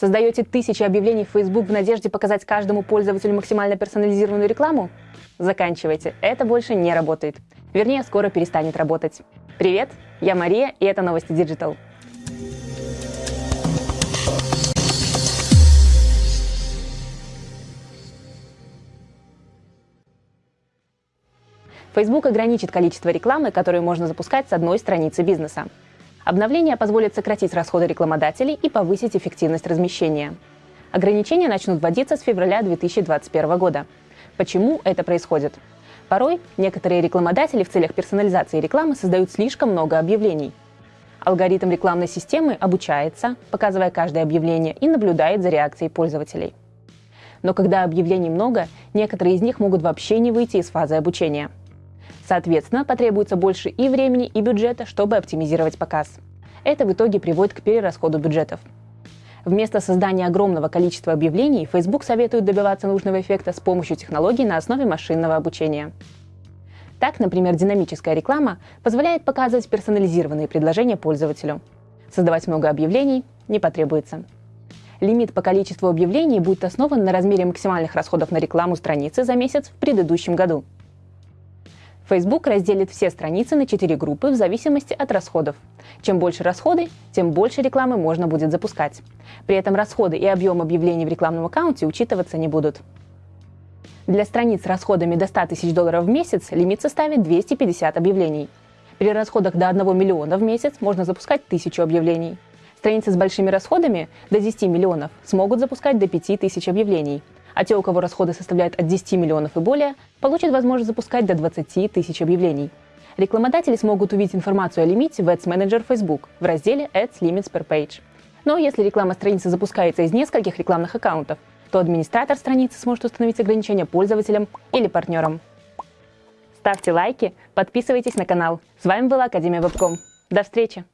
Создаете тысячи объявлений в Facebook в надежде показать каждому пользователю максимально персонализированную рекламу? Заканчивайте, это больше не работает. Вернее, скоро перестанет работать. Привет, я Мария, и это новости Digital. Facebook ограничит количество рекламы, которую можно запускать с одной страницы бизнеса. Обновление позволит сократить расходы рекламодателей и повысить эффективность размещения. Ограничения начнут вводиться с февраля 2021 года. Почему это происходит? Порой некоторые рекламодатели в целях персонализации рекламы создают слишком много объявлений. Алгоритм рекламной системы обучается, показывая каждое объявление, и наблюдает за реакцией пользователей. Но когда объявлений много, некоторые из них могут вообще не выйти из фазы обучения – Соответственно, потребуется больше и времени, и бюджета, чтобы оптимизировать показ. Это в итоге приводит к перерасходу бюджетов. Вместо создания огромного количества объявлений, Facebook советует добиваться нужного эффекта с помощью технологий на основе машинного обучения. Так, например, динамическая реклама позволяет показывать персонализированные предложения пользователю. Создавать много объявлений не потребуется. Лимит по количеству объявлений будет основан на размере максимальных расходов на рекламу страницы за месяц в предыдущем году – Facebook разделит все страницы на четыре группы в зависимости от расходов. Чем больше расходы, тем больше рекламы можно будет запускать. При этом расходы и объем объявлений в рекламном аккаунте учитываться не будут. Для страниц с расходами до 100 тысяч долларов в месяц лимит составит 250 объявлений. При расходах до 1 миллиона в месяц можно запускать 1000 объявлений. Страницы с большими расходами до 10 миллионов смогут запускать до 5000 объявлений, а те, у кого расходы составляют от 10 миллионов и более, получат возможность запускать до 20 тысяч объявлений. Рекламодатели смогут увидеть информацию о лимите в Ads Manager Facebook в разделе Ads Limits per Page. Но если реклама страницы запускается из нескольких рекламных аккаунтов, то администратор страницы сможет установить ограничения пользователям или партнерам. Ставьте лайки, подписывайтесь на канал. С вами была Академия Вебком. До встречи!